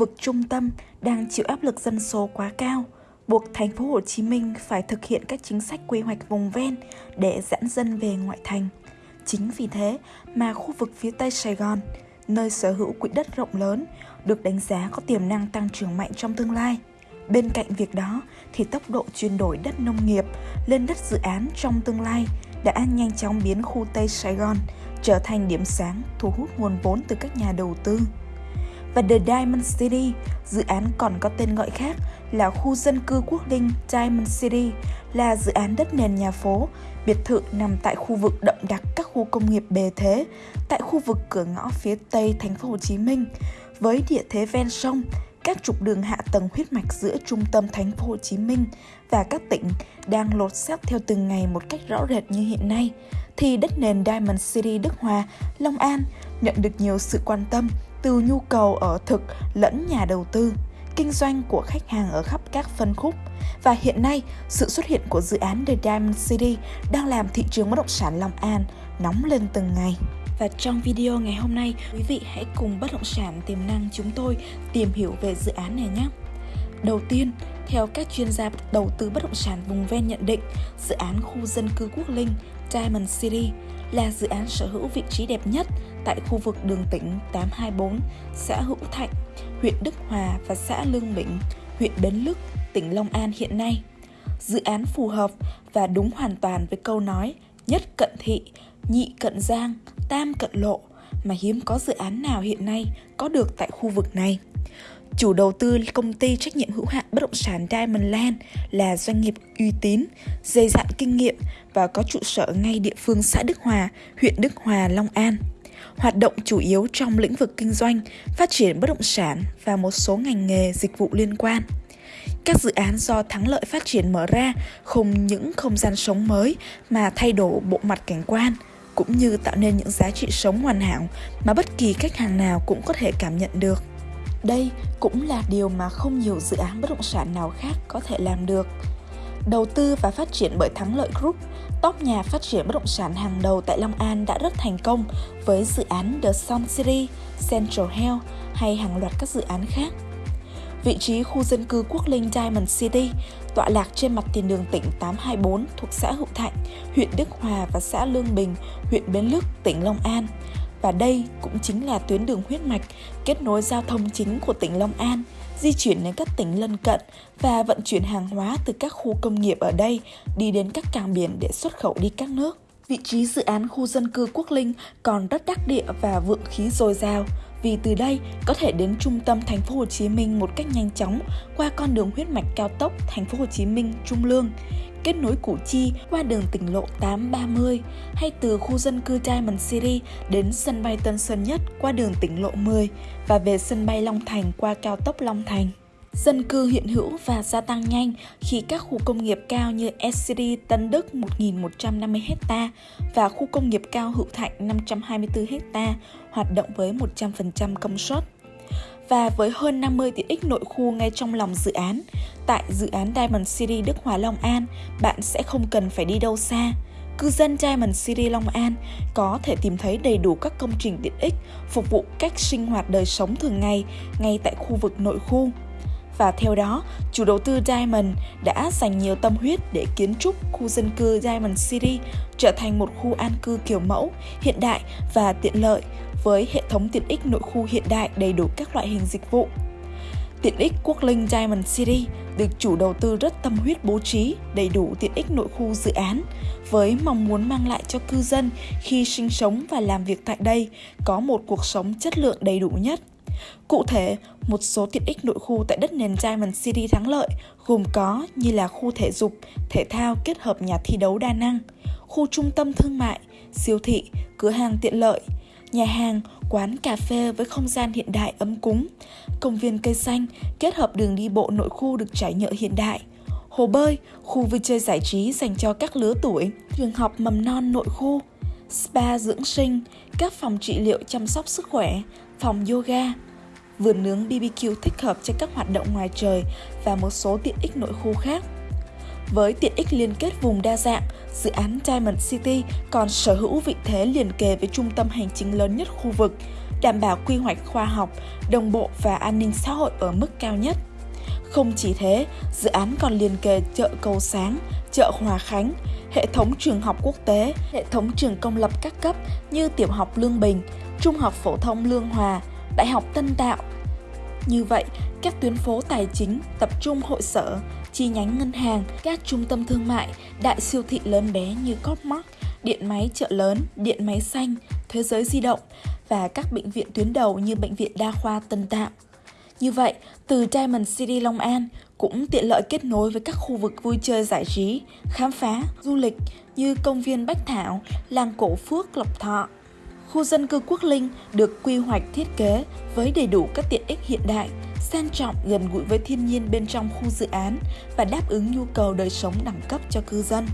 vực trung tâm đang chịu áp lực dân số quá cao, buộc thành phố Hồ Chí Minh phải thực hiện các chính sách quy hoạch vùng ven để giãn dân về ngoại thành. Chính vì thế mà khu vực phía Tây Sài Gòn, nơi sở hữu quỹ đất rộng lớn, được đánh giá có tiềm năng tăng trưởng mạnh trong tương lai. Bên cạnh việc đó thì tốc độ chuyển đổi đất nông nghiệp lên đất dự án trong tương lai đã nhanh chóng biến khu Tây Sài Gòn trở thành điểm sáng thu hút nguồn vốn từ các nhà đầu tư. Và The Diamond City, dự án còn có tên gọi khác là khu dân cư quốc linh Diamond City, là dự án đất nền nhà phố, biệt thự nằm tại khu vực đậm đặc các khu công nghiệp bề thế, tại khu vực cửa ngõ phía tây thành phố Hồ Chí Minh, với địa thế ven sông, các trục đường hạ tầng huyết mạch giữa trung tâm thành phố Hồ Chí Minh và các tỉnh đang lột xác theo từng ngày một cách rõ rệt như hiện nay, thì đất nền Diamond City Đức Hòa, Long An nhận được nhiều sự quan tâm từ nhu cầu ở thực lẫn nhà đầu tư, kinh doanh của khách hàng ở khắp các phân khúc. Và hiện nay, sự xuất hiện của dự án The Diamond City đang làm thị trường bất động sản Long An nóng lên từng ngày. Và trong video ngày hôm nay, quý vị hãy cùng bất động sản tiềm năng chúng tôi tìm hiểu về dự án này nhé. Đầu tiên, theo các chuyên gia đầu tư bất động sản vùng ven nhận định, dự án khu dân cư Quốc Linh Diamond City là dự án sở hữu vị trí đẹp nhất tại khu vực đường tỉnh 824, xã Hữu Thạnh, huyện Đức Hòa và xã Lương Bình, huyện Bến Lức, tỉnh Long An hiện nay. Dự án phù hợp và đúng hoàn toàn với câu nói nhất cận thị, nhị cận giang, tam cận lộ mà hiếm có dự án nào hiện nay có được tại khu vực này. Chủ đầu tư công ty trách nhiệm hữu hạn bất động sản Diamond Land là doanh nghiệp uy tín, dày dặn kinh nghiệm và có trụ sở ngay địa phương xã Đức Hòa, huyện Đức Hòa, Long An. Hoạt động chủ yếu trong lĩnh vực kinh doanh, phát triển bất động sản và một số ngành nghề dịch vụ liên quan. Các dự án do thắng lợi phát triển mở ra không những không gian sống mới mà thay đổi bộ mặt cảnh quan, cũng như tạo nên những giá trị sống hoàn hảo mà bất kỳ khách hàng nào cũng có thể cảm nhận được. Đây cũng là điều mà không nhiều dự án bất động sản nào khác có thể làm được. Đầu tư và phát triển bởi Thắng Lợi Group, top nhà phát triển bất động sản hàng đầu tại Long An đã rất thành công với dự án The Sun City, Central Hill hay hàng loạt các dự án khác. Vị trí khu dân cư Quốc Linh Diamond City tọa lạc trên mặt tiền đường tỉnh 824 thuộc xã Hữu Thạnh, huyện Đức Hòa và xã Lương Bình, huyện Bến Lức, tỉnh Long An. Và đây cũng chính là tuyến đường huyết mạch kết nối giao thông chính của tỉnh Long An, di chuyển đến các tỉnh lân cận và vận chuyển hàng hóa từ các khu công nghiệp ở đây đi đến các cảng biển để xuất khẩu đi các nước. Vị trí dự án khu dân cư Quốc Linh còn rất đắc địa và vượng khí dồi dào, vì từ đây, có thể đến trung tâm thành phố Hồ Chí Minh một cách nhanh chóng, qua con đường huyết mạch cao tốc thành phố Hồ Chí Minh Trung Lương, kết nối Củ Chi qua đường tỉnh lộ 830 hay từ khu dân cư Diamond City đến sân bay Tân Sơn Nhất qua đường tỉnh lộ 10 và về sân bay Long Thành qua cao tốc Long Thành. Dân cư hiện hữu và gia tăng nhanh khi các khu công nghiệp cao như SCD Tân Đức 1.150 ha và khu công nghiệp cao Hữu Thạnh 524 ha hoạt động với 100% công suất và với hơn 50 tiện ích nội khu ngay trong lòng dự án. Tại dự án Diamond City Đức Hòa Long An, bạn sẽ không cần phải đi đâu xa. Cư dân Diamond City Long An có thể tìm thấy đầy đủ các công trình tiện ích phục vụ cách sinh hoạt đời sống thường ngày ngay tại khu vực nội khu. Và theo đó, chủ đầu tư Diamond đã dành nhiều tâm huyết để kiến trúc khu dân cư Diamond City trở thành một khu an cư kiểu mẫu, hiện đại và tiện lợi với hệ thống tiện ích nội khu hiện đại đầy đủ các loại hình dịch vụ. Tiện ích Quốc Linh Diamond City được chủ đầu tư rất tâm huyết bố trí đầy đủ tiện ích nội khu dự án với mong muốn mang lại cho cư dân khi sinh sống và làm việc tại đây có một cuộc sống chất lượng đầy đủ nhất. Cụ thể, một số tiện ích nội khu tại đất nền Diamond City thắng lợi gồm có như là khu thể dục, thể thao kết hợp nhà thi đấu đa năng, khu trung tâm thương mại, siêu thị, cửa hàng tiện lợi, nhà hàng, quán cà phê với không gian hiện đại ấm cúng, công viên cây xanh kết hợp đường đi bộ nội khu được trải nhựa hiện đại, hồ bơi, khu vui chơi giải trí dành cho các lứa tuổi, trường học mầm non nội khu, spa dưỡng sinh, các phòng trị liệu chăm sóc sức khỏe, phòng yoga, vườn nướng BBQ thích hợp cho các hoạt động ngoài trời và một số tiện ích nội khu khác. Với tiện ích liên kết vùng đa dạng, dự án Diamond City còn sở hữu vị thế liền kề với trung tâm hành chính lớn nhất khu vực, đảm bảo quy hoạch khoa học, đồng bộ và an ninh xã hội ở mức cao nhất. Không chỉ thế, dự án còn liền kề chợ Cầu Sáng, chợ Hòa Khánh, hệ thống trường học quốc tế, hệ thống trường công lập các cấp như tiểu học Lương Bình, trung học phổ thông Lương Hòa, đại học Tân Tạo. Như vậy, các tuyến phố tài chính, tập trung hội sở, chi nhánh ngân hàng, các trung tâm thương mại, đại siêu thị lớn bé như Copmark, điện máy chợ lớn, điện máy xanh, thế giới di động và các bệnh viện tuyến đầu như Bệnh viện Đa khoa Tân Tạo. Như vậy, từ Diamond City Long An cũng tiện lợi kết nối với các khu vực vui chơi giải trí, khám phá, du lịch như công viên Bách Thảo, làng cổ Phước Lộc Thọ. Khu dân cư Quốc Linh được quy hoạch thiết kế với đầy đủ các tiện ích hiện đại, sang trọng gần gũi với thiên nhiên bên trong khu dự án và đáp ứng nhu cầu đời sống đẳng cấp cho cư dân.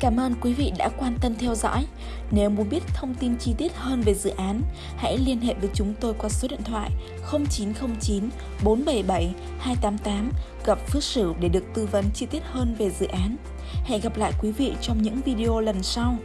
Cảm ơn quý vị đã quan tâm theo dõi. Nếu muốn biết thông tin chi tiết hơn về dự án, hãy liên hệ với chúng tôi qua số điện thoại 0909 477 288 gặp Phước Sửu để được tư vấn chi tiết hơn về dự án. Hẹn gặp lại quý vị trong những video lần sau.